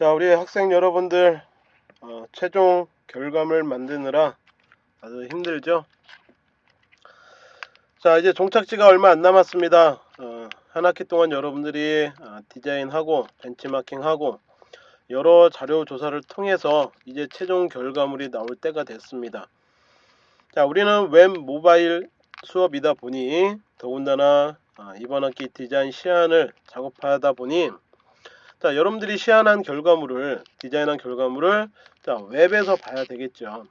자 우리 학생 여러분들 어, 최종 결과물 만드느라 아주 힘들죠? 자 이제 종착지가 얼마 안 남았습니다. 어, 한 학기 동안 여러분들이 어, 디자인하고 벤치마킹하고 여러 자료 조사를 통해서 이제 최종 결과물이 나올 때가 됐습니다. 자 우리는 웹 모바일 수업이다 보니 더군다나 아, 이번 학기 디자인 시안을 작업하다 보니 자 여러분들이 시안한 결과물을 디자인한 결과물을 자 웹에서 봐야 되겠죠.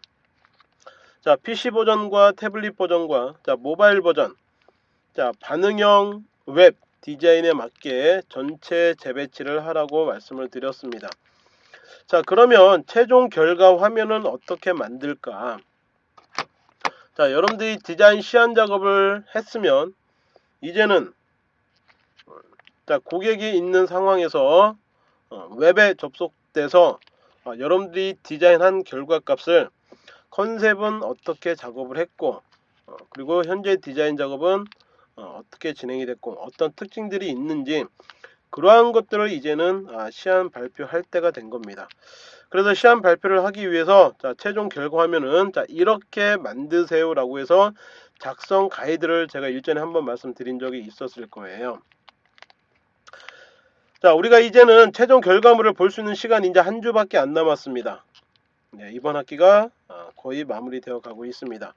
자 PC 버전과 태블릿 버전과 자 모바일 버전. 자 반응형 웹 디자인에 맞게 전체 재배치를 하라고 말씀을 드렸습니다. 자 그러면 최종 결과 화면은 어떻게 만들까? 자 여러분들이 디자인 시안 작업을 했으면 이제는 자 고객이 있는 상황에서 어, 웹에 접속돼서 어, 여러분들이 디자인한 결과값을 컨셉은 어떻게 작업을 했고 어, 그리고 현재 디자인 작업은 어, 떻게 진행이 됐고 어떤 특징들이 있는지 그러한 것들을 이제는 아, 시안 발표할 때가 된 겁니다. 그래서 시안 발표를 하기 위해서 자, 최종 결과 화면은 자, 이렇게 만드세요 라고 해서 작성 가이드를 제가 일전에 한번 말씀드린 적이 있었을 거예요. 자 우리가 이제는 최종 결과물을 볼 수 있는 시간이 이제 한 주밖에 안 남았습니다. 네, 이번 학기가 어, 거의 마무리되어 가고 있습니다.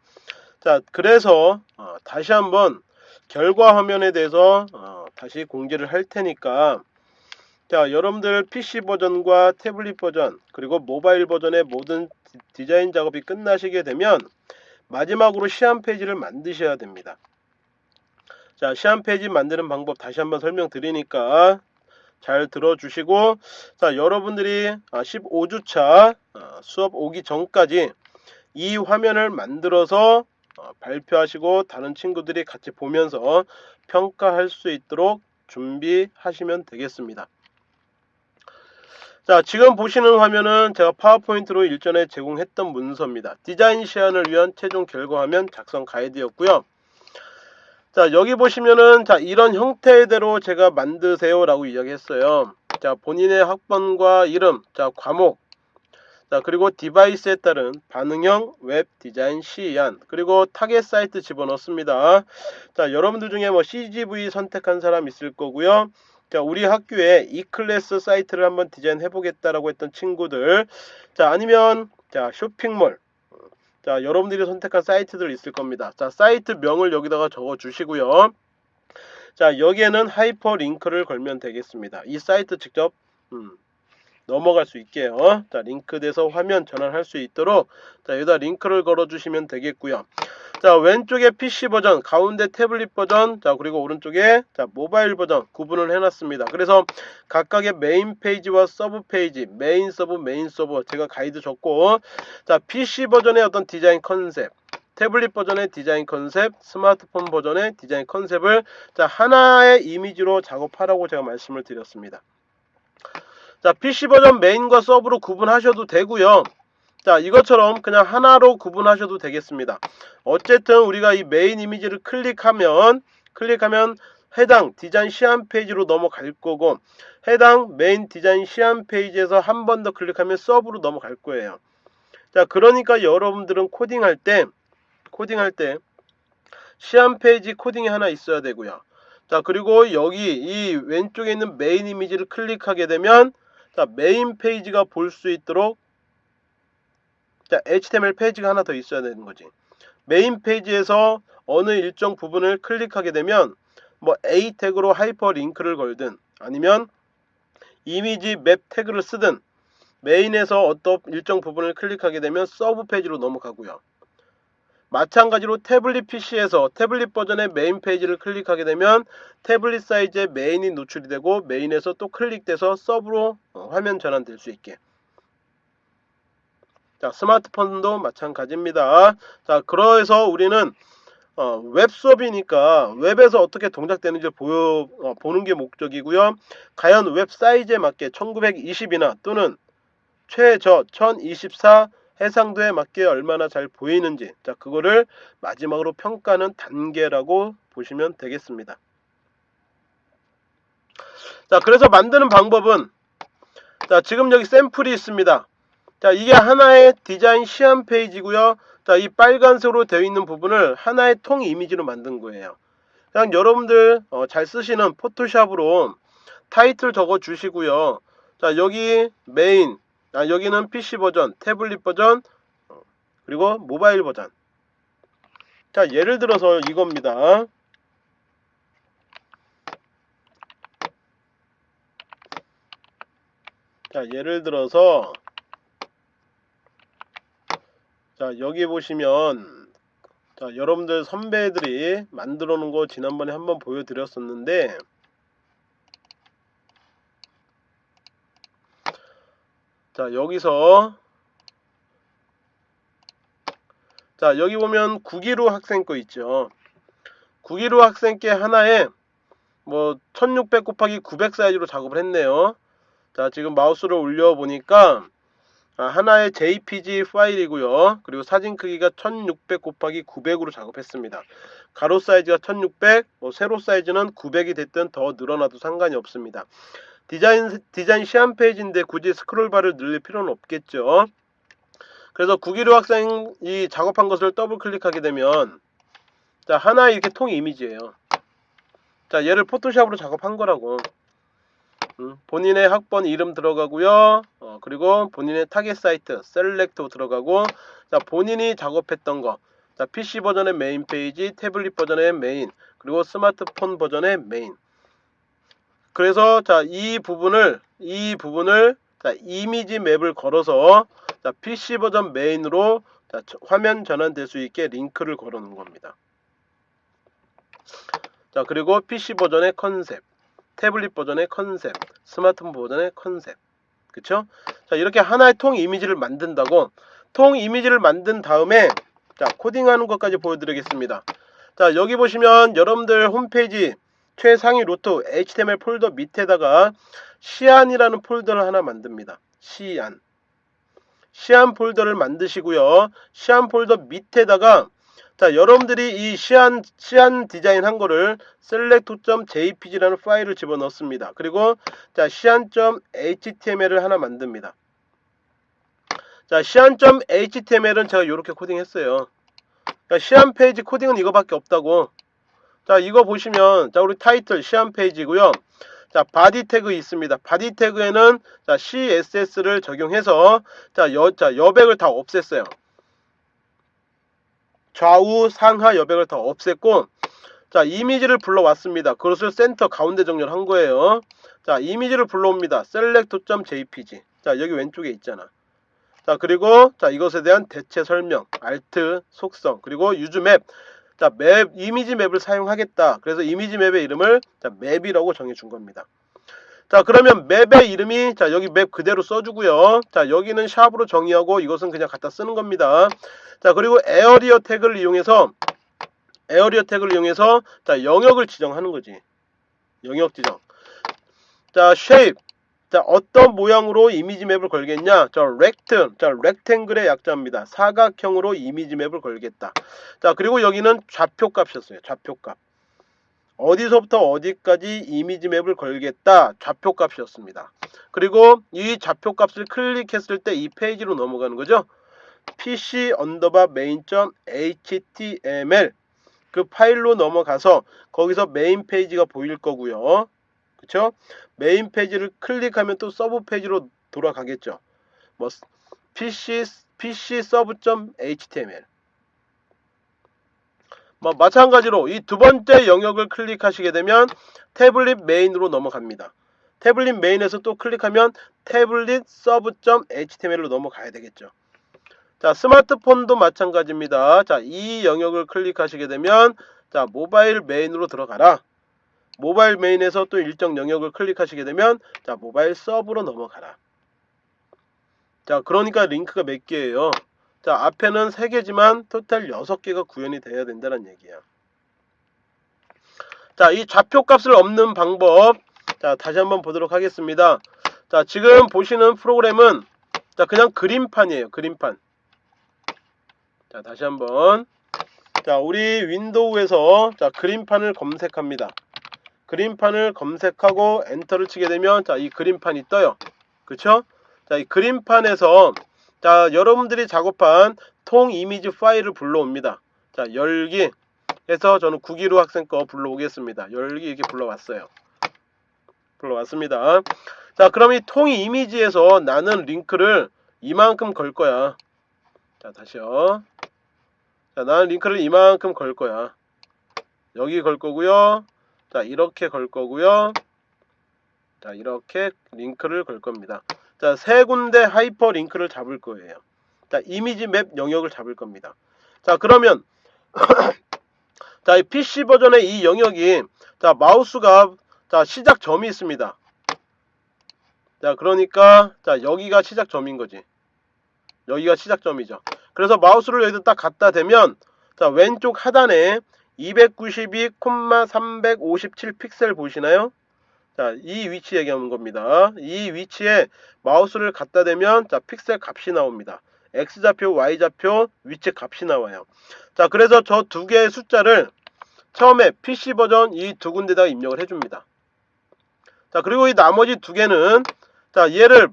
자 그래서 어, 다시 한번 결과 화면에 대해서 어, 다시 공개를 할 테니까 자 여러분들 PC 버전과 태블릿 버전 그리고 모바일 버전의 모든 디자인 작업이 끝나시게 되면 마지막으로 시안 페이지를 만드셔야 됩니다. 자 시안 페이지 만드는 방법 다시 한번 설명드리니까 잘 들어주시고 자 여러분들이 15주차 아, 아, 수업 오기 전까지 이 화면을 만들어서 어, 발표하시고 다른 친구들이 같이 보면서 평가할 수 있도록 준비하시면 되겠습니다. 자 지금 보시는 화면은 제가 파워포인트로 일전에 제공했던 문서입니다. 디자인 시안을 위한 최종 결과 화면 작성 가이드였고요. 자 여기 보시면은 자 이런 형태대로 제가 만드세요 라고 이야기했어요. 자 본인의 학번과 이름 자 과목. 자 그리고 디바이스에 따른 반응형 웹 디자인 시안 그리고 타겟 사이트 집어넣습니다. 자 여러분들 중에 뭐 CGV 선택한 사람 있을 거고요. 자 우리 학교에 이클래스 사이트를 한번 디자인 해 보겠다라고 했던 친구들. 자 아니면 자 쇼핑몰 자 여러분들이 선택한 사이트들 있을 겁니다. 자 사이트 명을 여기다가 적어 주시고요. 자 여기에는 하이퍼 링크를 걸면 되겠습니다. 이 사이트 직접 음, 넘어갈 수 있게요. 자 링크 돼서 화면 전환할 수 있도록 자 여기다 링크를 걸어 주시면 되겠고요 자 왼쪽에 PC 버전 가운데 태블릿 버전 자 그리고 오른쪽에 자 모바일 버전 구분을 해놨습니다 그래서 각각의 메인 페이지와 서브 페이지 메인 서브 메인 서브 제가 가이드 줬고 자 PC 버전의 어떤 디자인 컨셉 태블릿 버전의 디자인 컨셉, 스마트폰 버전의 디자인 컨셉을 자 하나의 이미지로 작업하라고 제가 말씀을 드렸습니다. 자 PC 버전 메인과 서브로 구분하셔도 되고요. 자 이것처럼 그냥 하나로 구분하셔도 되겠습니다. 어쨌든 우리가 이 메인 이미지를 클릭하면 클릭하면 해당 디자인 시안 페이지로 넘어갈 거고 해당 메인 디자인 시안 페이지에서 한 번 더 클릭하면 서브로 넘어갈 거예요. 자 그러니까 여러분들은 코딩할 때 코딩할 때 시안 페이지 코딩이 하나 있어야 되고요. 자 그리고 여기 이 왼쪽에 있는 메인 이미지를 클릭하게 되면 자 메인 페이지가 볼 수 있도록 자, HTML 페이지가 하나 더 있어야 되는 거지. 메인 페이지에서 어느 일정 부분을 클릭하게 되면 뭐 A 태그로 하이퍼 링크를 걸든 아니면 이미지 맵 태그를 쓰든 메인에서 어떤 일정 부분을 클릭하게 되면 서브 페이지로 넘어가고요. 마찬가지로 태블릿 PC에서 태블릿 버전의 메인 페이지를 클릭하게 되면 태블릿 사이즈의 메인이 노출이 되고 메인에서 또 클릭돼서 서브로 어, 화면 전환될 수 있게 자, 스마트폰도 마찬가지입니다. 자, 그래서 우리는 어, 웹 수업이니까 웹에서 어떻게 동작되는지 보여, 어, 보는 게 목적이고요. 과연 웹 사이즈에 맞게 1920이나 또는 최저 1024 해상도에 맞게 얼마나 잘 보이는지 자 그거를 마지막으로 평가하는 단계라고 보시면 되겠습니다. 자 그래서 만드는 방법은 자, 지금 여기 샘플이 있습니다. 자, 이게 하나의 디자인 시안 페이지고요. 자, 이 빨간색으로 되어 있는 부분을 하나의 통 이미지로 만든 거예요. 그냥 여러분들 어, 잘 쓰시는 포토샵으로 타이틀 적어 주시고요. 자, 여기 메인, 아, 여기는 PC 버전, 태블릿 버전, 어, 그리고 모바일 버전. 자, 예를 들어서 이겁니다. 자, 예를 들어서 자, 여기 보시면 자, 여러분들 선배들이 만들어 놓은 거 지난번에 한번 보여드렸었는데 자, 여기서 자, 여기 보면 9기로 학생 거 있죠. 9기로 학생 께 하나에 뭐 1600 곱하기 900 사이즈로 작업을 했네요. 자, 지금 마우스를 올려 보니까 아, 하나의 JPG 파일이고요. 그리고 사진 크기가 1600 곱하기 900으로 작업했습니다. 가로 사이즈가 1600, 뭐 세로 사이즈는 900이 됐든 더 늘어나도 상관이 없습니다. 디자인 디자인 시안 페이지인데 굳이 스크롤바를 늘릴 필요는 없겠죠. 그래서 구기류 학생이 작업한 것을 더블 클릭하게 되면 자 하나의 이렇게 통 이미지예요. 자 얘를 포토샵으로 작업한 거라고. 음, 본인의 학번 이름 들어가고요. 어, 그리고 본인의 타겟 사이트 select 들어가고 자 본인이 작업했던 거. 자 PC 버전의 메인 페이지, 태블릿 버전의 메인, 그리고 스마트폰 버전의 메인. 그래서 자 이 부분을 이 부분을 자 이미지 map을 걸어서 자 PC 버전 메인으로 자, 화면 전환될 수 있게 링크를 걸어 놓은 겁니다. 자 그리고 PC 버전의 컨셉 태블릿 버전의 컨셉, 스마트폰 버전의 컨셉. 그쵸? 자, 이렇게 하나의 통 이미지를 만든다고 통 이미지를 만든 다음에 자, 코딩하는 것까지 보여드리겠습니다. 자, 여기 보시면 여러분들 홈페이지 최상위 루트 HTML 폴더 밑에다가 시안이라는 폴더를 하나 만듭니다. 시안. 시안 폴더를 만드시고요. 시안 폴더 밑에다가 자 여러분들이 이 시안 시안 디자인 한 거를 select.jpg라는 파일을 집어넣습니다. 그리고 자 시안.html을 하나 만듭니다. 자 시안.html은 제가 이렇게 코딩했어요. 그러니까 시안 페이지 코딩은 이거밖에 없다고. 자 이거 보시면 자 우리 타이틀 시안 페이지고요. 자 body 태그 있습니다. body 태그에는 자 CSS를 적용해서 자, 여, 자 여백을 다 없앴어요. 좌우 상하 여백을 다 없앴고 자 이미지를 불러왔습니다. 그것을 센터 가운데 정렬한 거예요. 자 이미지를 불러옵니다. select.jpg 자 여기 왼쪽에 있잖아. 자 그리고 자 이것에 대한 대체 설명, 알트, 속성, 그리고 유즈 맵. 자 맵, 이미지 맵을 사용하겠다. 그래서 이미지 맵의 이름을 자 맵이라고 정해준 겁니다. 자 그러면 map의 이름이 자 여기 map 그대로 써주고요. 자 여기는 샵으로 정의하고 이것은 그냥 갖다 쓰는 겁니다. 자 그리고 area 태그를 이용해서 area 태그를 이용해서 자 영역을 지정하는 거지. 영역 지정. 자 shape. 자 어떤 모양으로 이미지 map을 걸겠냐? 자 rect 자 rectangle의 약자입니다. 사각형으로 이미지 map을 걸겠다. 자 그리고 여기는 좌표값이었어요. 좌표값 어디서부터 어디까지 이미지 map을 걸겠다 좌표값이었습니다. 그리고 이 좌표값을 클릭했을 때 이 페이지로 넘어가는 거죠. pc 언더바 main.html 그 파일로 넘어가서 거기서 메인 페이지가 보일 거고요. 그쵸? 메인 페이지를 클릭하면 또 서브 페이지로 돌아가겠죠. 뭐 pc pc sub.html 뭐 마찬가지로 이 두 번째 영역을 클릭하시게 되면 태블릿 메인으로 넘어갑니다. 태블릿 메인에서 또 클릭하면 태블릿 서브.html로 넘어가야 되겠죠. 자, 스마트폰도 마찬가지입니다. 자, 이 영역을 클릭하시게 되면 자, 모바일 메인으로 들어가라. 모바일 메인에서 또 일정 영역을 클릭하시게 되면 자, 모바일 서브로 넘어가라. 자, 그러니까 링크가 몇 개예요? 자 앞에는 3개지만 토탈 6개가 구현이 돼야 된다는 얘기야. 자이 좌표값을 없는 방법. 자 다시 한번 보도록 하겠습니다. 자 지금 보시는 프로그램은 자 그냥 그림판이에요 그림판. 자 다시 한번. 자 우리 윈도우에서 자 그림판을 검색합니다. 그림판을 검색하고 엔터를 치게 되면 자 이 그림판이 떠요. 그쵸? 자, 이 그림판에서 자, 여러분들이 작업한 통 이미지 파일을 불러옵니다. 자, 열기 해서 저는 9기로 학생 거 불러오겠습니다. 열기 이렇게 불러왔어요. 불러왔습니다. 자, 그럼 이통 이미지에서 나는 링크를 이만큼 걸 거야. 자, 다시요. 자, 나는 링크를 이만큼 걸 거야. 여기 걸 거고요. 자, 이렇게 걸 거고요. 자, 이렇게 링크를 걸 겁니다. 자, 세 군데 하이퍼 링크를 잡을 거예요. 자, 이미지 map 영역을 잡을 겁니다. 자, 그러면 자, 이 PC 버전의 이 영역이 자, 마우스가 자, 시작점이 있습니다. 자, 그러니까 자, 여기가 시작점인 거지. 여기가 시작점이죠. 그래서 마우스를 여기다 딱 갖다 대면 자, 왼쪽 하단에 292,357 픽셀 보이시나요? 자, 이 위치 얘기하는 겁니다. 이 위치에 마우스를 갖다 대면 자, 픽셀 값이 나옵니다. X좌표, Y좌표, 위치 값이 나와요. 자, 그래서 저 두 개의 숫자를 처음에 PC 버전 이 두 군데다가 입력을 해줍니다. 자, 그리고 이 나머지 두 개는 자, 얘를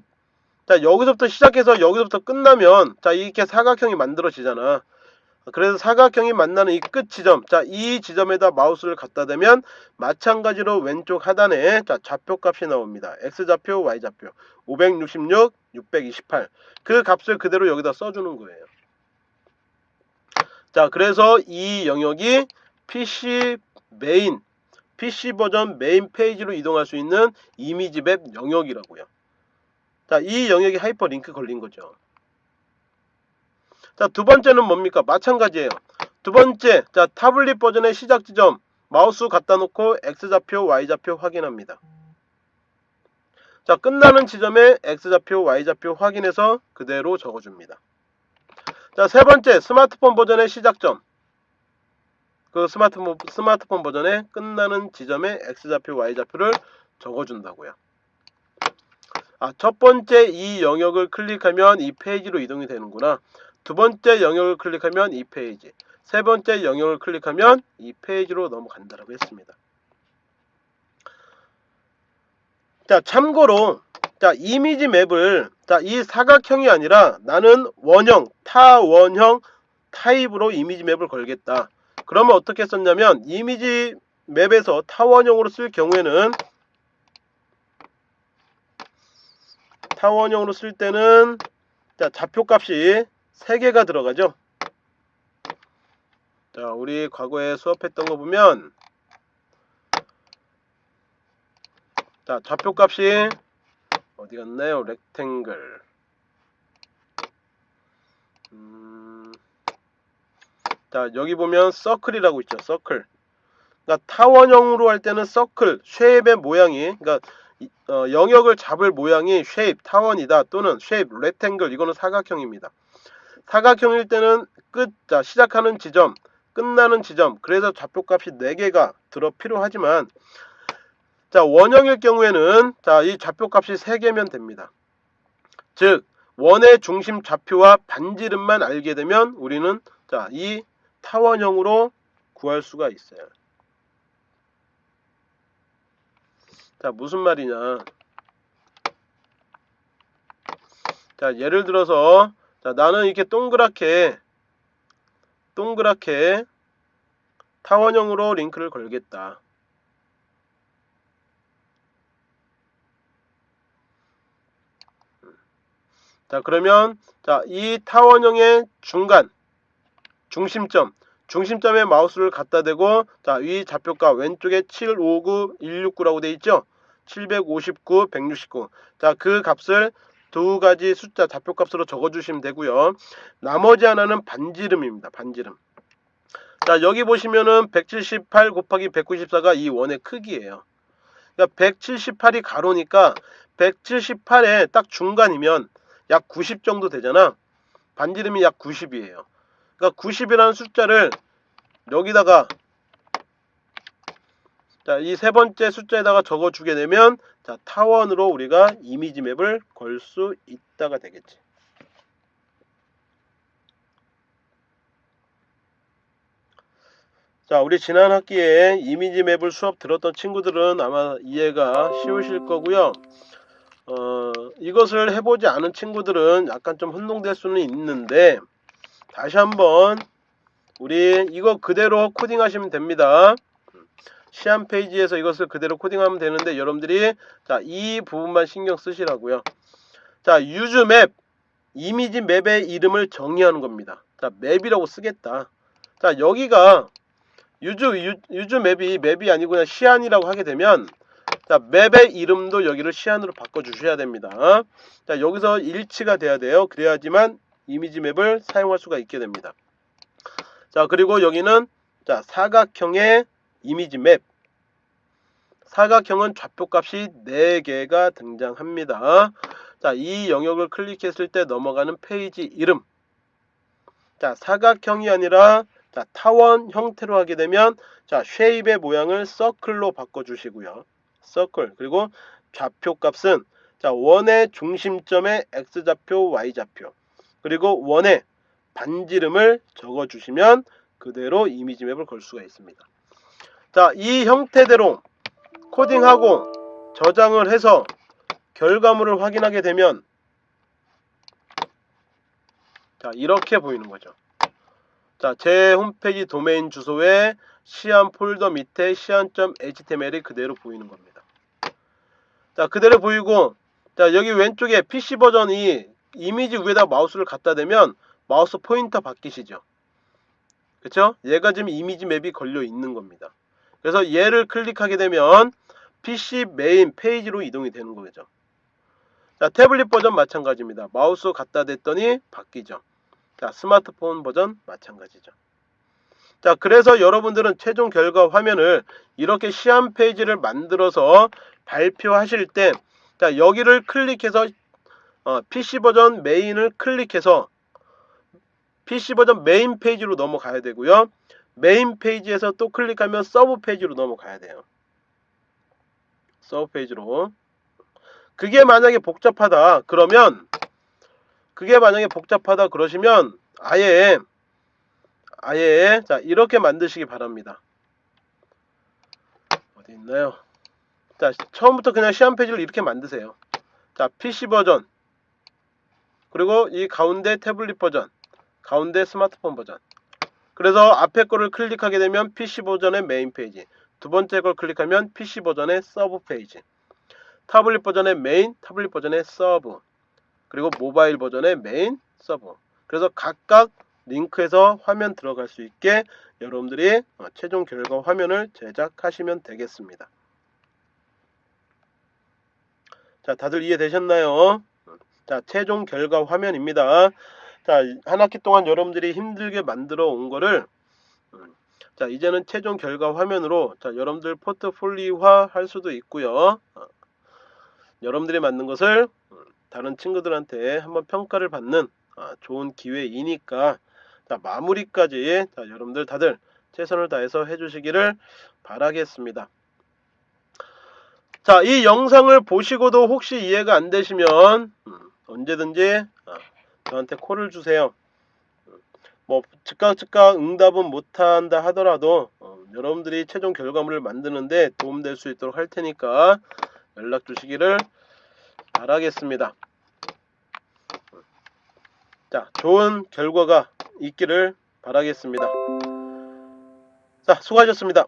자, 여기서부터 시작해서 여기서부터 끝나면 자, 이렇게 사각형이 만들어지잖아. 그래서 사각형이 만나는 이 끝 지점 자 이 지점에다 마우스를 갖다 대면 마찬가지로 왼쪽 하단에 자 좌표 값이 나옵니다. X좌표 y좌표. 566 628 그 값을 그대로 여기다 써주는 거예요. 자 그래서 이 영역이 PC 메인 PC 버전 메인 페이지로 이동할 수 있는 이미지 map 영역이라고요. 자 이 영역이 하이퍼 링크 걸린 거죠 자, 두 번째는 뭡니까? 마찬가지예요. 두 번째, 자, 타블릿 버전의 시작 지점 마우스 갖다 놓고 X좌표, Y좌표 확인합니다. 자, 끝나는 지점에 X좌표, Y좌표 확인해서 그대로 적어줍니다. 자, 세 번째, 스마트폰 버전의 시작점. 그 스마트폰, 스마트폰 버전의 끝나는 지점에 X좌표, Y좌표를 적어준다고요. 아, 첫 번째 이 영역을 클릭하면 이 페이지로 이동이 되는구나. 두 번째 영역을 클릭하면 이 페이지 세 번째 영역을 클릭하면 이 페이지로 넘어간다고 했습니다. 자 참고로 자 이미지 map을 자 이 사각형이 아니라 나는 원형 타원형 타입으로 이미지 map을 걸겠다. 그러면 어떻게 썼냐면 이미지 map에서 타원형으로 쓸 경우에는 타원형으로 쓸 때는 자 좌표값이 3개가 들어가죠. 자, 우리 과거에 수업했던 거 보면 자, 좌표 값이 어디 갔나요? 렉탱글 음, 자, 여기 보면 서클이라고 있죠. 서클 그러니까 타원형으로 할 때는 서클, 쉐입의 모양이 그러니까 어, 영역을 잡을 모양이 쉐입, 타원이다 또는 쉐입, 렉탱글 이거는 사각형입니다. 사각형일 때는 끝, 자, 시작하는 지점, 끝나는 지점, 그래서 좌표값이 4개가 들어 필요하지만, 자, 원형일 경우에는, 자, 이 좌표값이 3개면 됩니다. 즉, 원의 중심 좌표와 반지름만 알게 되면 우리는, 자, 이 타원형으로 구할 수가 있어요. 자, 무슨 말이냐. 자, 예를 들어서, 자, 나는 이렇게 동그랗게 동그랗게 타원형으로 링크를 걸겠다. 자, 그러면 자, 이 타원형의 중간 중심점 중심점에 마우스를 갖다 대고 자, 위 좌표가 왼쪽에 759 169라고 되어 있죠? 759 169. 자, 그 값을 두 가지 숫자 좌표값으로 적어주시면 되고요. 나머지 하나는 반지름입니다. 반지름. 자 여기 보시면은 178 곱하기 194가 이 원의 크기예요. 그러니까 178이 가로니까 178에 딱 중간이면 약 90 정도 되잖아. 반지름이 약 90이에요. 그러니까 90이라는 숫자를 여기다가 자, 이 세 번째 숫자에다가 적어주게 되면 자, 타원으로 우리가 이미지 맵을 걸 수 있다가 되겠지. 자, 우리 지난 학기에 이미지 맵을 수업 들었던 친구들은 아마 이해가 쉬우실 거고요. 어, 이것을 해보지 않은 친구들은 약간 좀 혼동될 수는 있는데 다시 한번 우리 이거 그대로 코딩하시면 됩니다. 시안 페이지에서 이것을 그대로 코딩하면 되는데 여러분들이 자 이 부분만 신경 쓰시라고요. 자 usemap 이미지 map의 이름을 정의하는 겁니다. 자 map이라고 쓰겠다. 자 여기가 use u, usemap이 map이 아니고 그냥 시안이라고 하게 되면 자 map의 이름도 여기를 시안으로 바꿔 주셔야 됩니다. 자 여기서 일치가 돼야 돼요. 그래야지만 이미지 map을 사용할 수가 있게 됩니다. 자 그리고 여기는 자 사각형의 이미지 map 사각형은 좌표값이 4개가 등장합니다. 자, 이 영역을 클릭했을 때 넘어가는 페이지 이름. 자, 사각형이 아니라 자, 타원 형태로 하게 되면 자, shape의 모양을 circle로 바꿔 주시고요. 서클. 그리고 좌표 값은 자, 원의 중심점의 x좌표, y좌표. 그리고 원의 반지름을 적어 주시면 그대로 이미지 맵을 걸 수가 있습니다. 자, 이 형태대로 코딩하고 저장을 해서 결과물을 확인하게 되면 자 이렇게 보이는 거죠. 자, 제 홈페이지 도메인 주소에 시안 폴더 밑에 시안.html이 그대로 보이는 겁니다. 자, 그대로 보이고 자, 여기 왼쪽에 PC 버전이 이미지 위에다 마우스를 갖다 대면 마우스 포인터 바뀌시죠. 그쵸? 얘가 지금 image map이 걸려 있는 겁니다. 그래서 얘를 클릭하게 되면 PC 메인 페이지로 이동이 되는 거죠. 자, 태블릿 버전 마찬가지입니다. 마우스 갖다 댔더니 바뀌죠. 자, 스마트폰 버전 마찬가지죠. 자, 그래서 여러분들은 최종 결과 화면을 이렇게 시안 페이지를 만들어서 발표하실 때, 자, 여기를 클릭해서 어, PC 버전 메인을 클릭해서 PC 버전 메인 페이지로 넘어가야 되고요. 메인 페이지에서 또 클릭하면 서브 페이지로 넘어가야 돼요. 서브 페이지로. 그게 만약에 복잡하다 그러면 그게 만약에 복잡하다 그러시면 아예 아예 자 이렇게 만드시기 바랍니다. 어디 있나요? 자 처음부터 그냥 시안 페이지를 이렇게 만드세요. 자 PC 버전 그리고 이 가운데 태블릿 버전 가운데 스마트폰 버전 그래서 앞에 거를 클릭하게 되면 PC 버전의 메인 페이지 두 번째 걸 클릭하면 PC 버전의 서브 페이지 타블릿 버전의 메인, 타블릿 버전의 서브 그리고 모바일 버전의 메인, 서브 그래서 각각 링크에서 화면 들어갈 수 있게 여러분들이 어, 최종 결과 화면을 제작하시면 되겠습니다. 자, 다들 이해되셨나요? 자, 최종 결과 화면입니다. 자, 한 학기 동안 여러분들이 힘들게 만들어 온 거를 음, 자, 이제는 최종 결과 화면으로 자, 여러분들 포트폴리오화 할 수도 있고요. 어, 여러분들이 만든 것을 음, 다른 친구들한테 한번 평가를 받는 아, 좋은 기회이니까 자, 마무리까지 자, 여러분들 다들 최선을 다해서 해주시기를 바라겠습니다. 자, 이 영상을 보시고도 혹시 이해가 안 되시면 음, 언제든지 아, 저한테 콜을 주세요. 뭐 즉각 즉각 응답은 못한다 하더라도 어, 여러분들이 최종 결과물을 만드는데 도움될 수 있도록 할 테니까 연락 주시기를 바라겠습니다. 자, 좋은 결과가 있기를 바라겠습니다. 자, 수고하셨습니다.